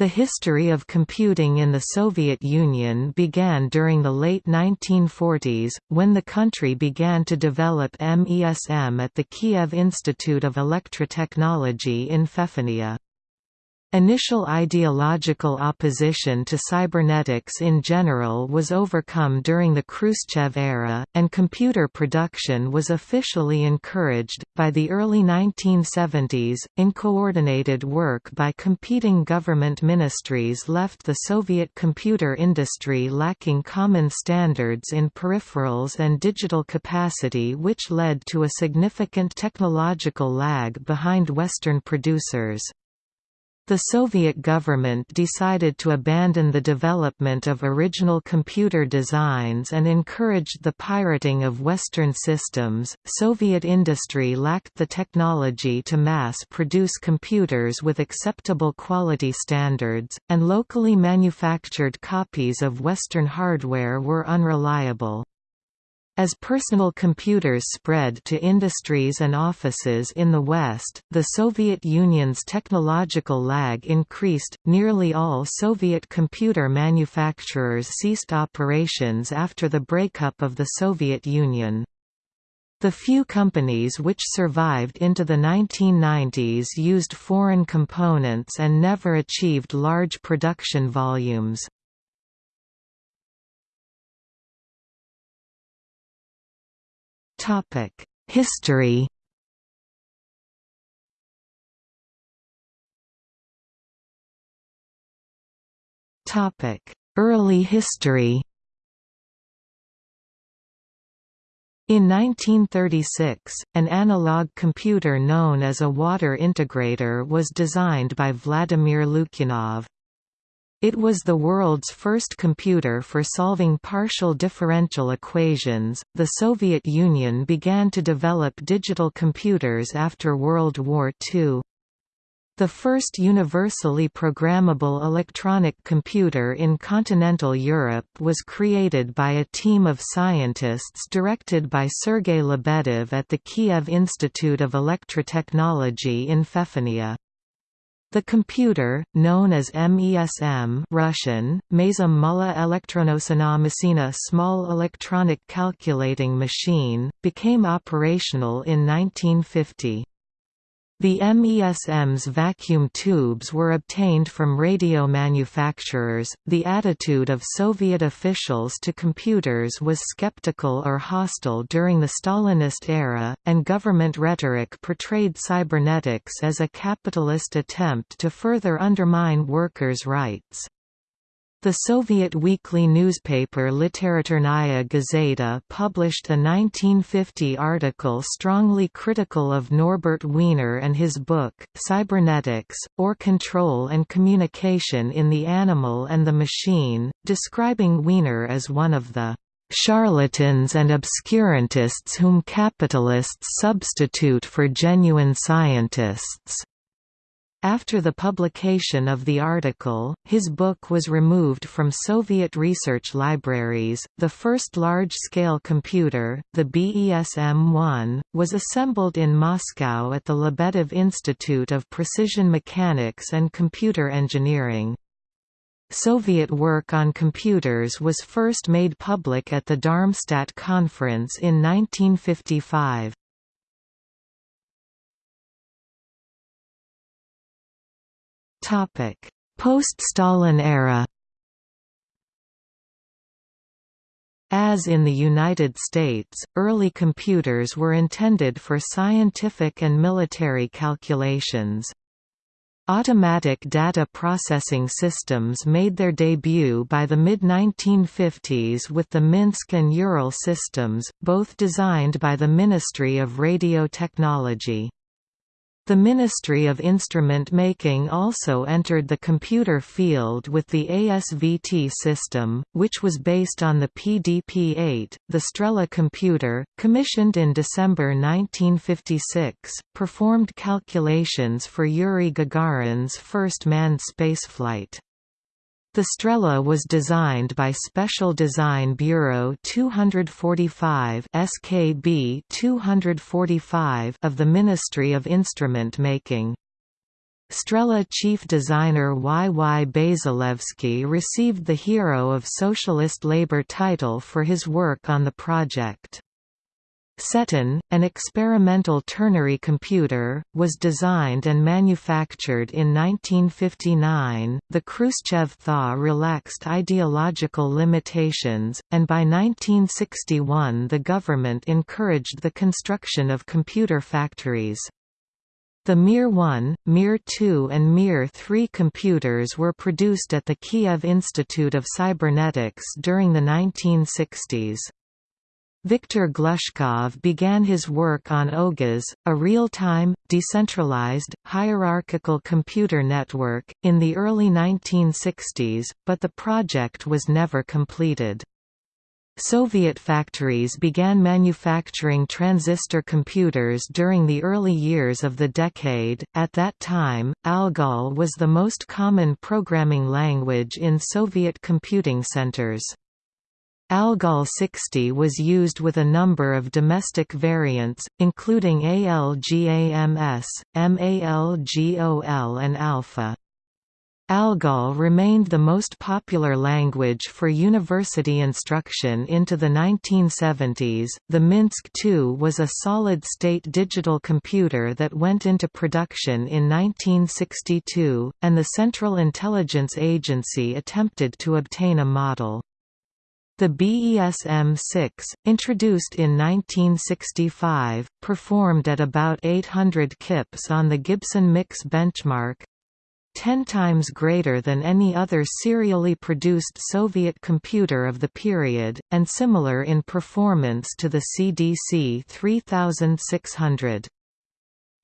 The history of computing in the Soviet Union began during the late 1940s, when the country began to develop MESM at the Kiev Institute of Electrotechnology in Feofaniya. Initial ideological opposition to cybernetics in general was overcome during the Khrushchev era, and computer production was officially encouraged. By the early 1970s, uncoordinated work by competing government ministries left the Soviet computer industry lacking common standards in peripherals and digital capacity, which led to a significant technological lag behind Western producers. The Soviet government decided to abandon the development of original computer designs and encouraged the pirating of Western systems. Soviet industry lacked the technology to mass produce computers with acceptable quality standards, and locally manufactured copies of Western hardware were unreliable. As personal computers spread to industries and offices in the West, the Soviet Union's technological lag increased. Nearly all Soviet computer manufacturers ceased operations after the breakup of the Soviet Union. The few companies which survived into the 1990s used foreign components and never achieved large production volumes. Topic: History. Topic: Early history. In 1936, an analog computer known as a water integrator was designed by Vladimir Lukyanov. It was the world's first computer for solving partial differential equations. The Soviet Union began to develop digital computers after World War II. The first universally programmable electronic computer in continental Europe was created by a team of scientists directed by Sergei Lebedev at the Kiev Institute of Electrotechnology in Feofaniya. The computer, known as MESM Russian, Elektronosana Machina small electronic calculating machine, became operational in 1950. The MESM's vacuum tubes were obtained from radio manufacturers. The attitude of Soviet officials to computers was skeptical or hostile during the Stalinist era, and government rhetoric portrayed cybernetics as a capitalist attempt to further undermine workers' rights. The Soviet weekly newspaper Literaturnaya Gazeta published a 1950 article strongly critical of Norbert Wiener and his book, Cybernetics, or Control and Communication in the Animal and the Machine, describing Wiener as one of the charlatans and obscurantists whom capitalists substitute for genuine scientists. After the publication of the article, his book was removed from Soviet research libraries. The first large scale computer, the BESM 1, was assembled in Moscow at the Lebedev Institute of Precision Mechanics and Computer Engineering. Soviet work on computers was first made public at the Darmstadt Conference in 1955. Post-Stalin era As in the United States, early computers were intended for scientific and military calculations. Automatic data processing systems made their debut by the mid-1950s with the Minsk and Ural systems, both designed by the Ministry of Radio Technology. The Ministry of Instrument Making also entered the computer field with the ASVT system, which was based on the PDP-8. The Strela computer, commissioned in December 1956, performed calculations for Yuri Gagarin's first manned spaceflight. The Strela was designed by Special Design Bureau 245 SKB 245 of the Ministry of Instrument Making. Strela chief designer Y. Y. Bazilevsky received the Hero of Socialist Labor title for his work on the project. Setun, an experimental ternary computer, was designed and manufactured in 1959. The Khrushchev thaw relaxed ideological limitations, and by 1961 the government encouraged the construction of computer factories. The Mir-1, Mir-2 and Mir-3 computers were produced at the Kiev Institute of Cybernetics during the 1960s. Viktor Glushkov began his work on OGAS, a real-time, decentralized, hierarchical computer network, in the early 1960s, but the project was never completed. Soviet factories began manufacturing transistor computers during the early years of the decade. At that time, ALGOL was the most common programming language in Soviet computing centers. Algol 60 was used with a number of domestic variants, including ALGAMS, MALGOL and Alpha. Algol remained the most popular language for university instruction into the 1970s. The Minsk II was a solid state digital computer that went into production in 1962, and the Central Intelligence Agency attempted to obtain a model. The BESM-6, introduced in 1965, performed at about 800 kips on the Gibson Mix benchmark, 10 times greater than any other serially produced Soviet computer of the period, and similar in performance to the CDC 3600.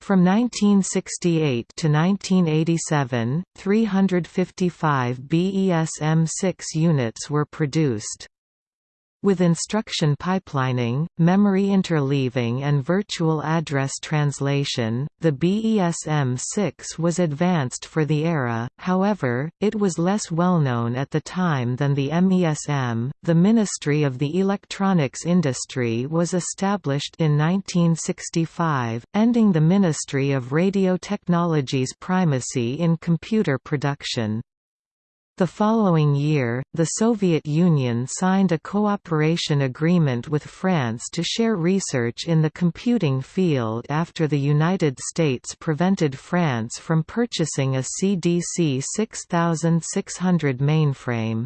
From 1968 to 1987, 355 BESM-6 units were produced. With instruction pipelining, memory interleaving and virtual address translation, the BESM-6 was advanced for the era, however, it was less well known at the time than the MESM. The Ministry of the Electronics Industry was established in 1965, ending the Ministry of Radio Technology's primacy in computer production. The following year, the Soviet Union signed a cooperation agreement with France to share research in the computing field after the United States prevented France from purchasing a CDC 6600 mainframe.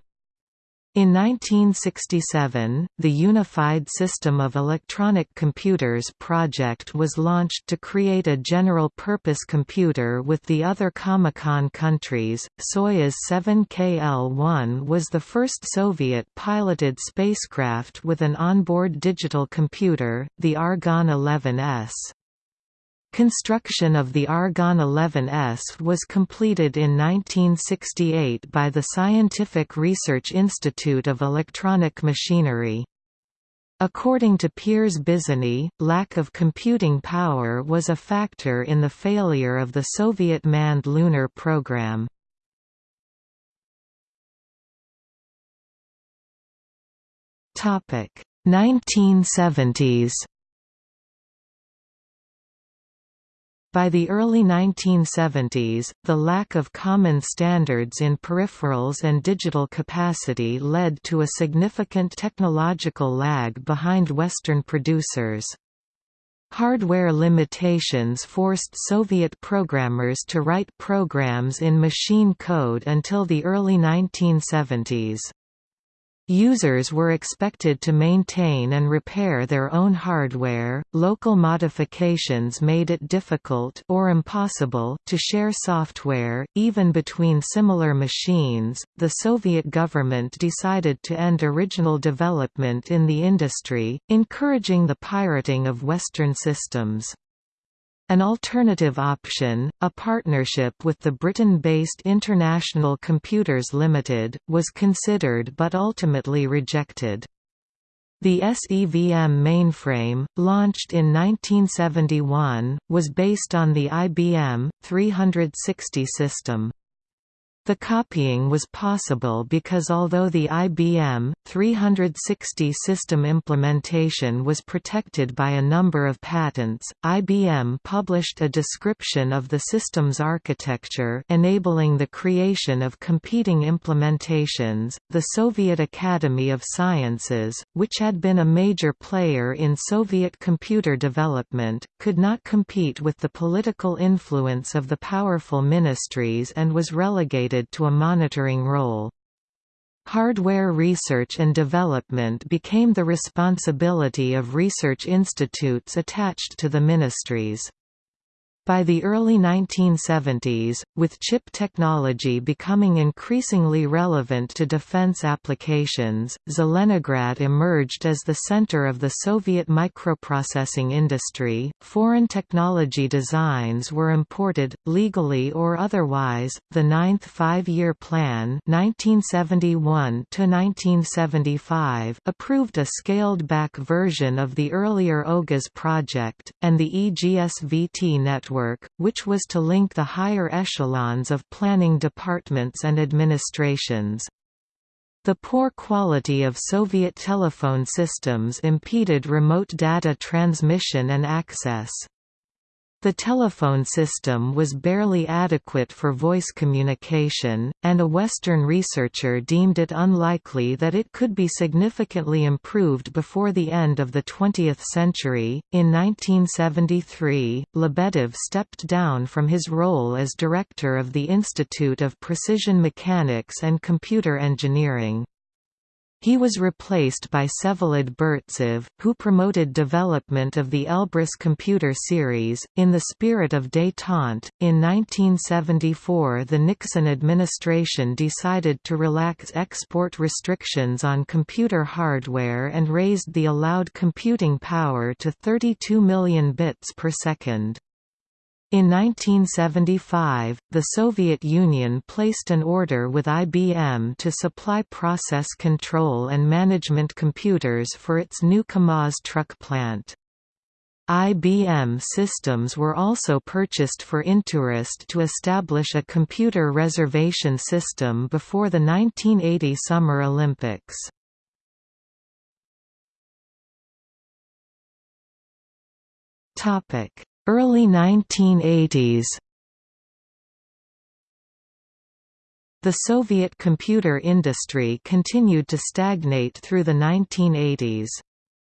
In 1967, the Unified System of Electronic Computers project was launched to create a general-purpose computer with the other Comecon countries. Soyuz 7KL-1 was the first Soviet-piloted spacecraft with an onboard digital computer, the Argon 11S. Construction of the Argon 11S was completed in 1968 by the Scientific Research Institute of Electronic Machinery. According to Piers Bizony, lack of computing power was a factor in the failure of the Soviet manned lunar program. Topic 1970s By the early 1970s, the lack of common standards in peripherals and digital capacity led to a significant technological lag behind Western producers. Hardware limitations forced Soviet programmers to write programs in machine code until the early 1970s. Users were expected to maintain and repair their own hardware. Local modifications made it difficult or impossible to share software, even between similar machines. The Soviet government decided to end original development in the industry, encouraging the pirating of Western systems. An alternative option, a partnership with the Britain-based International Computers Limited, was considered but ultimately rejected. The ES EVM mainframe, launched in 1971, was based on the IBM 360 system. The copying was possible because although the IBM 360 system implementation was protected by a number of patents, IBM published a description of the system's architecture enabling the creation of competing implementations. The Soviet Academy of Sciences, which had been a major player in Soviet computer development, could not compete with the political influence of the powerful ministries and was relegated to a monitoring role. Hardware research and development became the responsibility of research institutes attached to the ministries. By the early 1970s, with chip technology becoming increasingly relevant to defense applications, Zelenograd emerged as the center of the Soviet microprocessing industry. Foreign technology designs were imported, legally or otherwise. The Ninth Five Year Plan 1971 approved a scaled back version of the earlier OGAS project, and the EGSVT network network, which was to link the higher echelons of planning departments and administrations. The poor quality of Soviet telephone systems impeded remote data transmission and access. The telephone system was barely adequate for voice communication, and a Western researcher deemed it unlikely that it could be significantly improved before the end of the 20th century. In 1973, Lebedev stepped down from his role as director of the Institute of Precision Mechanics and Computer Engineering. He was replaced by Vsevolod Burtsev, who promoted development of the Elbrus computer series. In the spirit of détente, in 1974 the Nixon administration decided to relax export restrictions on computer hardware and raised the allowed computing power to 32 million bits per second. In 1975, the Soviet Union placed an order with IBM to supply process control and management computers for its new KAMAZ truck plant. IBM systems were also purchased for Intourist to establish a computer reservation system before the 1980 Summer Olympics. Topic Early 1980s The Soviet computer industry continued to stagnate through the 1980s.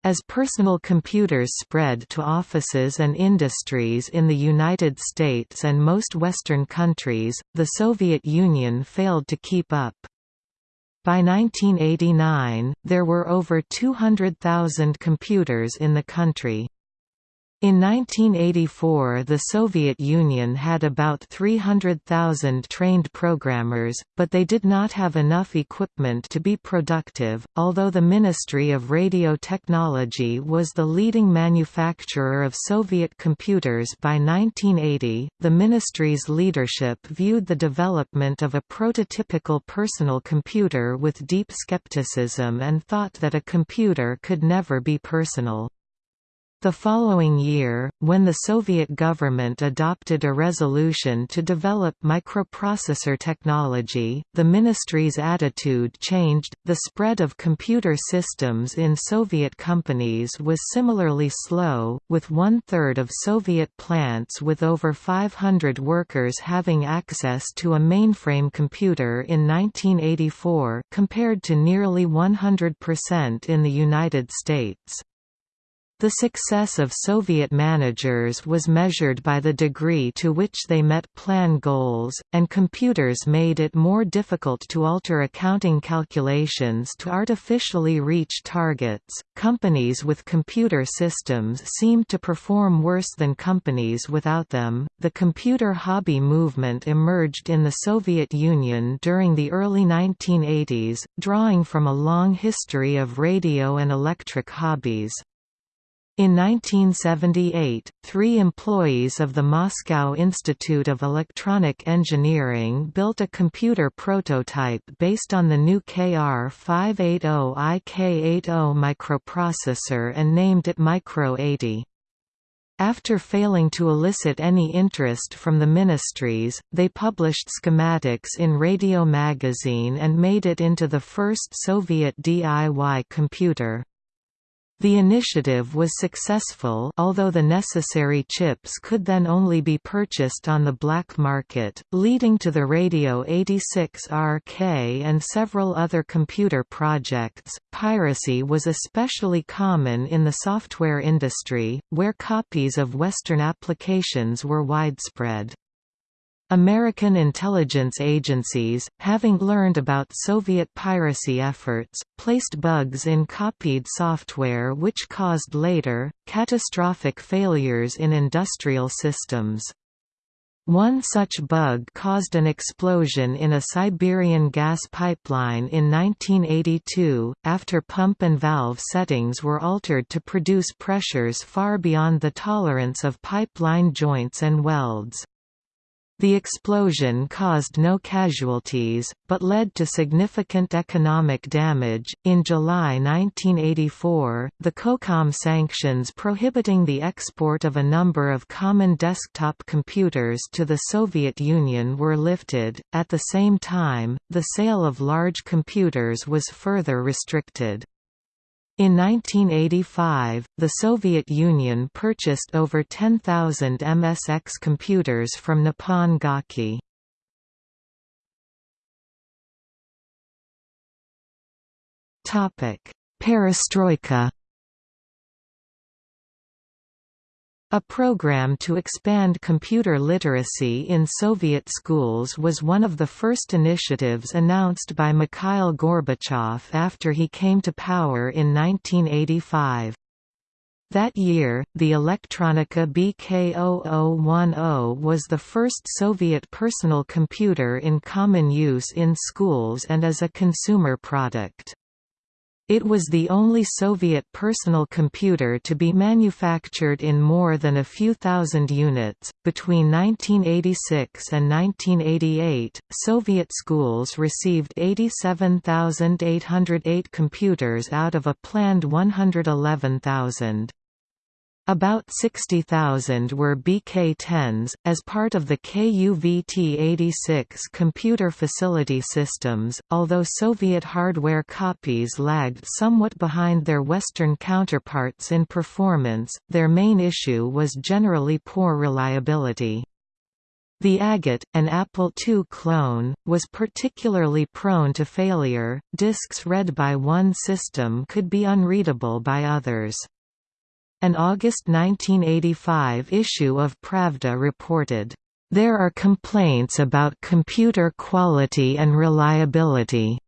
As personal computers spread to offices and industries in the United States and most Western countries, the Soviet Union failed to keep up. By 1989, there were over 200,000 computers in the country. In 1984 the Soviet Union had about 300,000 trained programmers, but they did not have enough equipment to be productive. Although the Ministry of Radio Technology was the leading manufacturer of Soviet computers by 1980, the ministry's leadership viewed the development of a prototypical personal computer with deep skepticism and thought that a computer could never be personal. The following year, when the Soviet government adopted a resolution to develop microprocessor technology, the ministry's attitude changed. The spread of computer systems in Soviet companies was similarly slow, with one third of Soviet plants with over 500 workers having access to a mainframe computer in 1984, compared to nearly 100% in the United States. The success of Soviet managers was measured by the degree to which they met plan goals, and computers made it more difficult to alter accounting calculations to artificially reach targets. Companies with computer systems seemed to perform worse than companies without them. The computer hobby movement emerged in the Soviet Union during the early 1980s, drawing from a long history of radio and electric hobbies. In 1978, three employees of the Moscow Institute of Electronic Engineering built a computer prototype based on the new KR580 IK80 microprocessor and named it Micro 80. After failing to elicit any interest from the ministries, they published schematics in Radio Magazine and made it into the first Soviet DIY computer. The initiative was successful although the necessary chips could then only be purchased on the black market, leading to the Radio 86RK and several other computer projects. Piracy was especially common in the software industry, where copies of Western applications were widespread. American intelligence agencies, having learned about Soviet piracy efforts, placed bugs in copied software which caused later, catastrophic failures in industrial systems. One such bug caused an explosion in a Siberian gas pipeline in 1982, after pump and valve settings were altered to produce pressures far beyond the tolerance of pipeline joints and welds. The explosion caused no casualties, but led to significant economic damage. In July 1984, the COCOM sanctions prohibiting the export of a number of common desktop computers to the Soviet Union were lifted. At the same time, the sale of large computers was further restricted. In 1985, the Soviet Union purchased over 10,000 MSX computers from Nippon Gakki. Perestroika A program to expand computer literacy in Soviet schools was one of the first initiatives announced by Mikhail Gorbachev after he came to power in 1985. That year, the Elektronika BK0010 was the first Soviet personal computer in common use in schools and as a consumer product. It was the only Soviet personal computer to be manufactured in more than a few thousand units. Between 1986 and 1988, Soviet schools received 87,808 computers out of a planned 111,000. About 60,000 were BK-10s, as part of the KUVT-86 computer facility systems, although Soviet hardware copies lagged somewhat behind their Western counterparts in performance, their main issue was generally poor reliability. The Agate, an Apple II clone, was particularly prone to failure, disks read by one system could be unreadable by others. An August 1985 issue of Pravda reported, "...there are complaints about computer quality and reliability."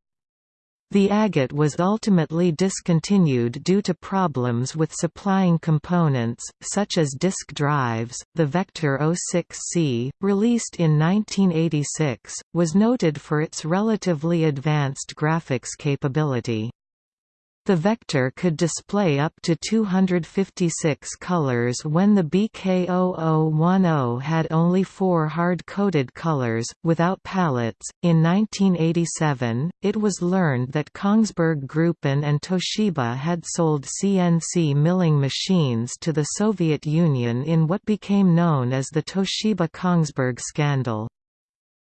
The Agate was ultimately discontinued due to problems with supplying components, such as disk drives. The Vector 06C, released in 1986, was noted for its relatively advanced graphics capability. The vector could display up to 256 colors when the BK0010 had only four hard-coded colors, without palettes. In 1987, it was learned that Kongsberg Gruppen and Toshiba had sold CNC milling machines to the Soviet Union in what became known as the Toshiba-Kongsberg scandal.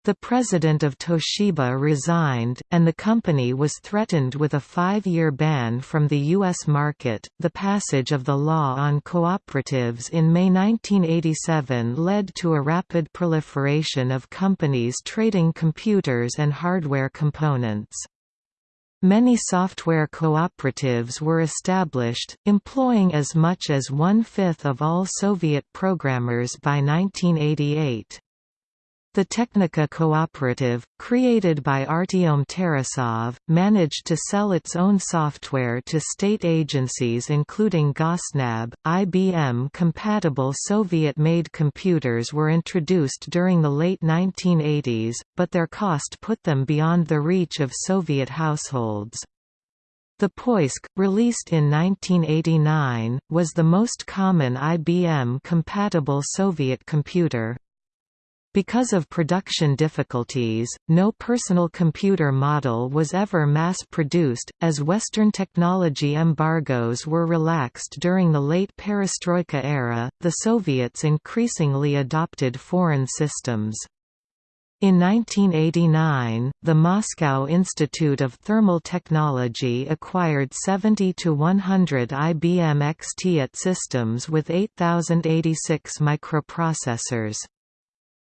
The president of Toshiba resigned, and the company was threatened with a five-year ban from the U.S. market. The passage of the law on cooperatives in May 1987 led to a rapid proliferation of companies trading computers and hardware components. Many software cooperatives were established, employing as much as one-fifth of all Soviet programmers by 1988. The Technica Cooperative, created by Artyom Tarasov, managed to sell its own software to state agencies including Gosnab. IBM compatible Soviet-made computers were introduced during the late 1980s, but their cost put them beyond the reach of Soviet households. The Poisk, released in 1989, was the most common IBM-compatible Soviet computer. Because of production difficulties, no personal computer model was ever mass-produced, as Western technology embargoes were relaxed during the late perestroika era, the Soviets increasingly adopted foreign systems. In 1989, the Moscow Institute of Thermal Technology acquired 70 to 100 IBM XT-AT systems with 8086 microprocessors.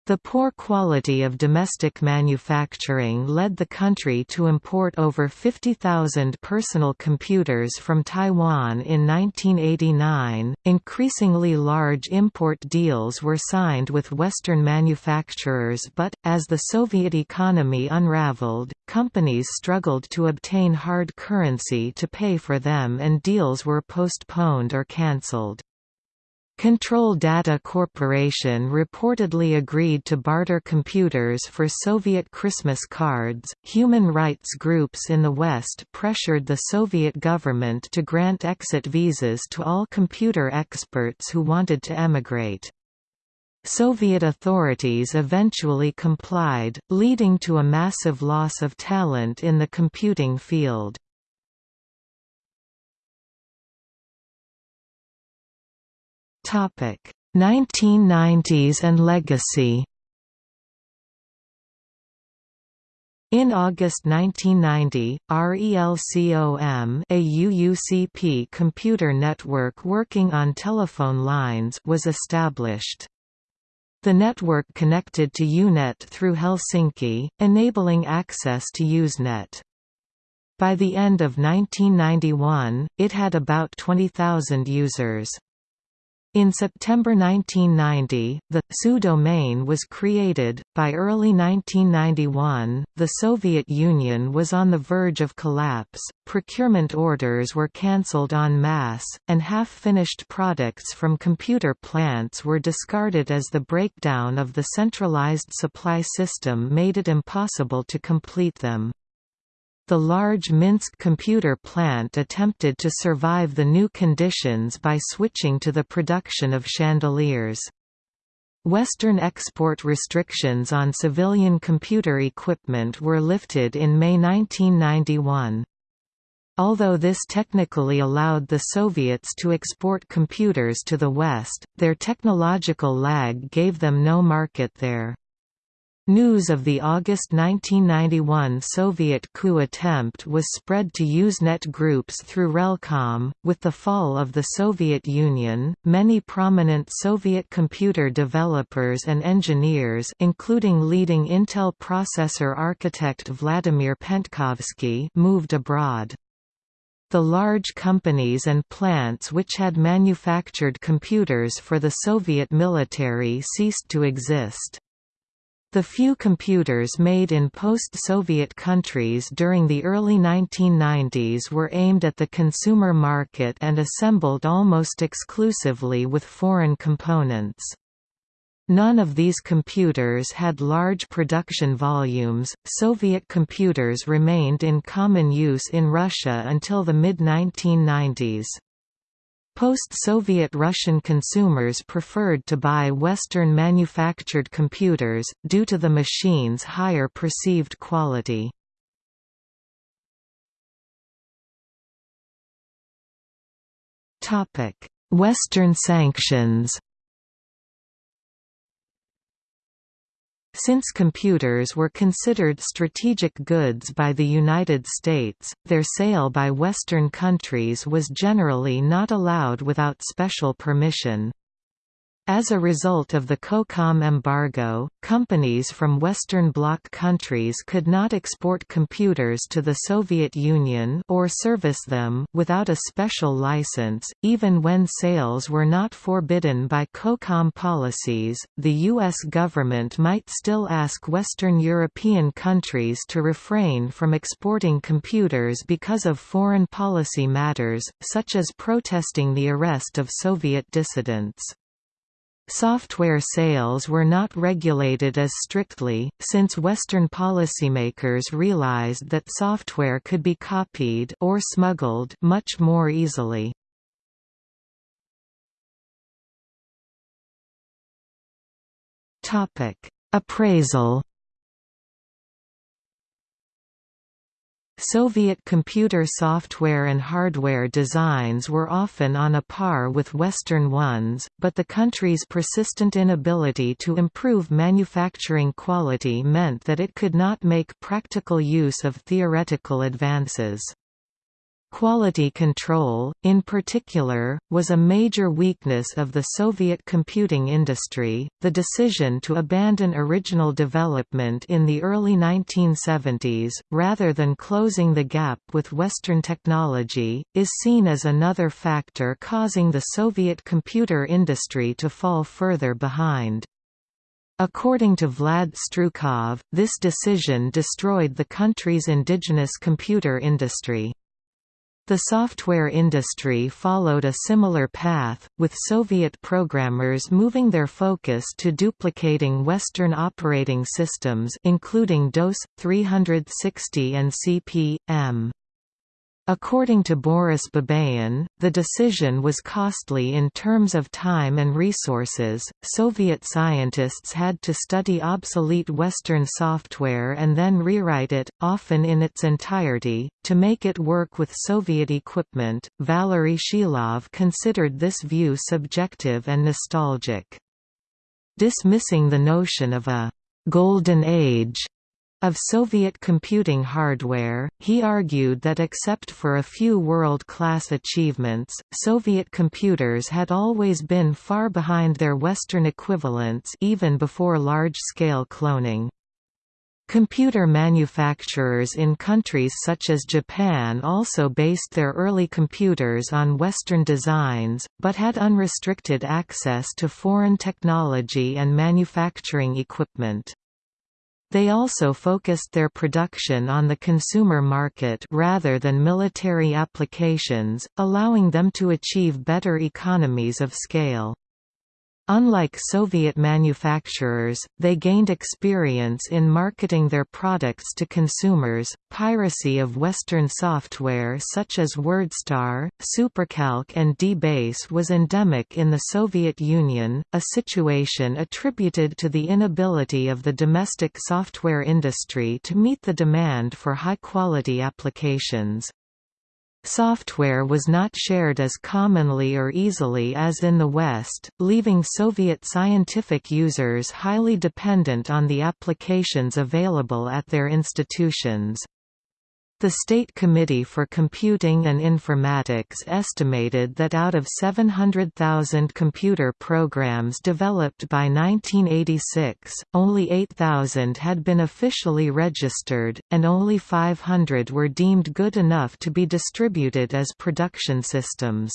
The poor quality of domestic manufacturing led the country to import over 50,000 personal computers from Taiwan in 1989. Increasingly large import deals were signed with Western manufacturers, but, as the Soviet economy unraveled, companies struggled to obtain hard currency to pay for them and deals were postponed or cancelled. Control Data Corporation reportedly agreed to barter computers for Soviet Christmas cards. Human rights groups in the West pressured the Soviet government to grant exit visas to all computer experts who wanted to emigrate. Soviet authorities eventually complied, leading to a massive loss of talent in the computing field. Topic 1990s and legacy In August 1990, RELCOM a UUCP computer network working on telephone lines was established. The network connected to EUnet through Helsinki, enabling access to Usenet. By the end of 1991, it had about 20,000 users. In September 1990, the SU domain was created. By early 1991, the Soviet Union was on the verge of collapse, procurement orders were cancelled en masse, and half finished products from computer plants were discarded as the breakdown of the centralized supply system made it impossible to complete them. The large Minsk computer plant attempted to survive the new conditions by switching to the production of chandeliers. Western export restrictions on civilian computer equipment were lifted in May 1991. Although this technically allowed the Soviets to export computers to the West, their technological lag gave them no market there. News of the August 1991 Soviet coup attempt was spread to Usenet groups through Relcom. With the fall of the Soviet Union, many prominent Soviet computer developers and engineers, including leading Intel processor architect Vladimir Pentkovsky, moved abroad. The large companies and plants which had manufactured computers for the Soviet military ceased to exist. The few computers made in post-Soviet countries during the early 1990s were aimed at the consumer market and assembled almost exclusively with foreign components. None of these computers had large production volumes. Soviet computers remained in common use in Russia until the mid 1990s. Post-Soviet Russian consumers preferred to buy Western-manufactured computers, due to the machine's higher perceived quality. Western sanctions Since computers were considered strategic goods by the United States, their sale by Western countries was generally not allowed without special permission. As a result of the COCOM embargo, companies from Western Bloc countries could not export computers to the Soviet Union or service them without a special license, even when sales were not forbidden by COCOM policies. The U.S. government might still ask Western European countries to refrain from exporting computers because of foreign policy matters, such as protesting the arrest of Soviet dissidents. Software sales were not regulated as strictly, since Western policymakers realized that software could be copied or smuggled much more easily. Appraisal Soviet computer software and hardware designs were often on a par with Western ones, but the country's persistent inability to improve manufacturing quality meant that it could not make practical use of theoretical advances. Quality control, in particular, was a major weakness of the Soviet computing industry. The decision to abandon original development in the early 1970s, rather than closing the gap with Western technology, is seen as another factor causing the Soviet computer industry to fall further behind. According to Vlad Strukov, this decision destroyed the country's indigenous computer industry. The software industry followed a similar path, with Soviet programmers moving their focus to duplicating Western operating systems including DOS, 360 and CP/M. According to Boris Babayan, the decision was costly in terms of time and resources. Soviet scientists had to study obsolete Western software and then rewrite it, often in its entirety, to make it work with Soviet equipment. Valery Shilov considered this view subjective and nostalgic. Dismissing the notion of a golden age of Soviet computing hardware, he argued that except for a few world-class achievements, Soviet computers had always been far behind their Western equivalents even before large-scale cloning. Computer manufacturers in countries such as Japan also based their early computers on Western designs, but had unrestricted access to foreign technology and manufacturing equipment. They also focused their production on the consumer market rather than military applications, allowing them to achieve better economies of scale. Unlike Soviet manufacturers, they gained experience in marketing their products to consumers. Piracy of Western software such as WordStar, SuperCalc, and DBase was endemic in the Soviet Union, a situation attributed to the inability of the domestic software industry to meet the demand for high quality applications. Software was not shared as commonly or easily as in the West, leaving Soviet scientific users highly dependent on the applications available at their institutions. The State Committee for Computing and Informatics estimated that out of 700,000 computer programs developed by 1986, only 8,000 had been officially registered, and only 500 were deemed good enough to be distributed as production systems.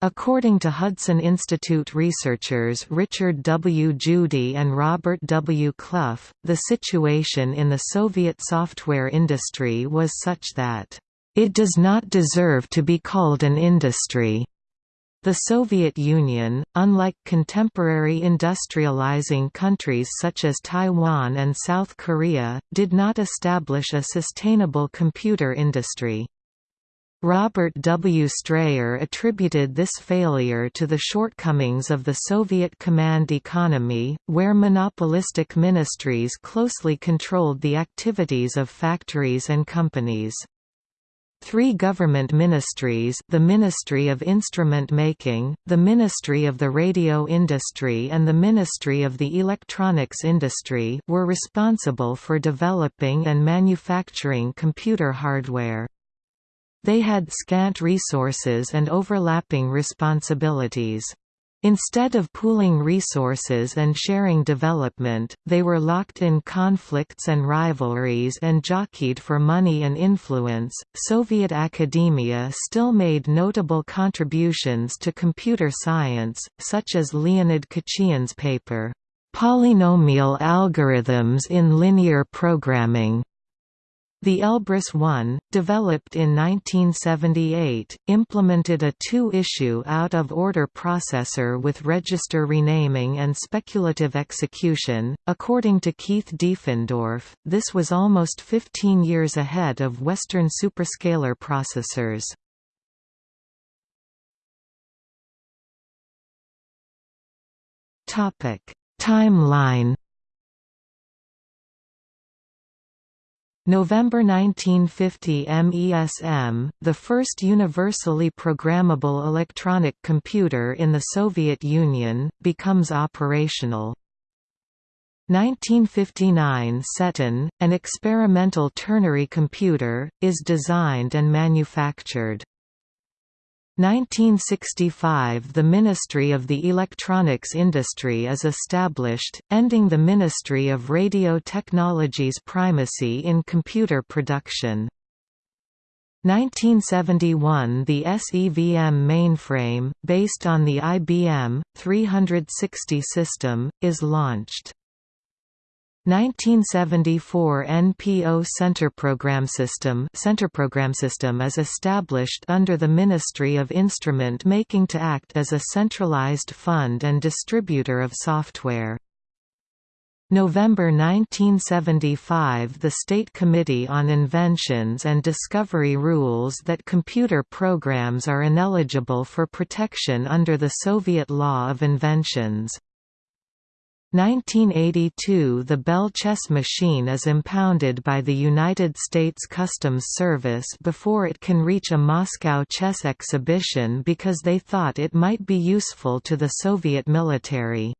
According to Hudson Institute researchers Richard W. Judy and Robert W. Clough, the situation in the Soviet software industry was such that, "...it does not deserve to be called an industry." The Soviet Union, unlike contemporary industrializing countries such as Taiwan and South Korea, did not establish a sustainable computer industry. Robert W. Strayer attributed this failure to the shortcomings of the Soviet command economy, where monopolistic ministries closely controlled the activities of factories and companies. Three government ministries the Ministry of Instrument Making, the Ministry of the Radio Industry and the Ministry of the Electronics Industry were responsible for developing and manufacturing computer hardware. They had scant resources and overlapping responsibilities. Instead of pooling resources and sharing development, they were locked in conflicts and rivalries and jockeyed for money and influence. Soviet academia still made notable contributions to computer science, such as Leonid Khachiyan's paper, Polynomial Algorithms in Linear Programming, the Elbrus I, developed in 1978, implemented a two-issue out-of-order processor with register renaming and speculative execution. According to Keith Diefendorff, this was almost 15 years ahead of Western superscalar processors. Topic: Timeline November 1950 MESM, the first universally programmable electronic computer in the Soviet Union, becomes operational. 1959 Setun, an experimental ternary computer, is designed and manufactured. 1965 – The Ministry of the Electronics Industry is established, ending the Ministry of Radio Technology's primacy in computer production. 1971 – The ES EVM mainframe, based on the IBM, 360 system, is launched. 1974 NPO Centerprogram System Centerprogram System is established under the Ministry of Instrument Making to act as a centralized fund and distributor of software. November 1975 The State Committee on Inventions and Discovery rules that computer programs are ineligible for protection under the Soviet Law of Inventions. 1982 – The Belle chess machine is impounded by the United States Customs Service before it can reach a Moscow chess exhibition because they thought it might be useful to the Soviet military.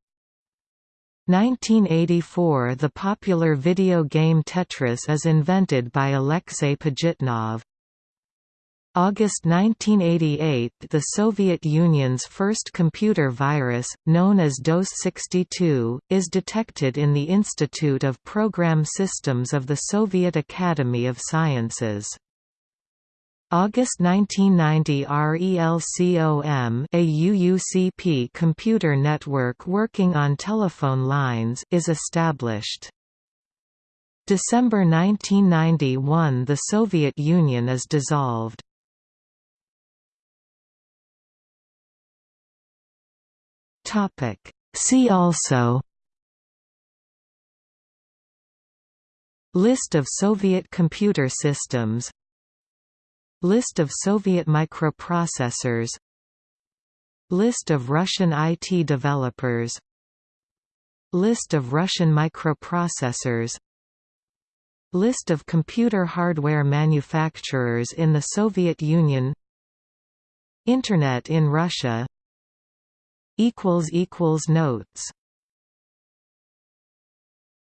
1984 – The popular video game Tetris is invented by Alexei Pajitnov. August 1988 – The Soviet Union's first computer virus, known as DOS-62, is detected in the Institute of Program Systems of the Soviet Academy of Sciences. August 1990 RELCOM a UUCP computer network working on telephone lines is established. December 1991 The Soviet Union is dissolved. Topic. See also List of Soviet computer systems List of Soviet microprocessors List of Russian IT developers List of Russian microprocessors List of computer hardware manufacturers in the Soviet Union Internet in Russia Notes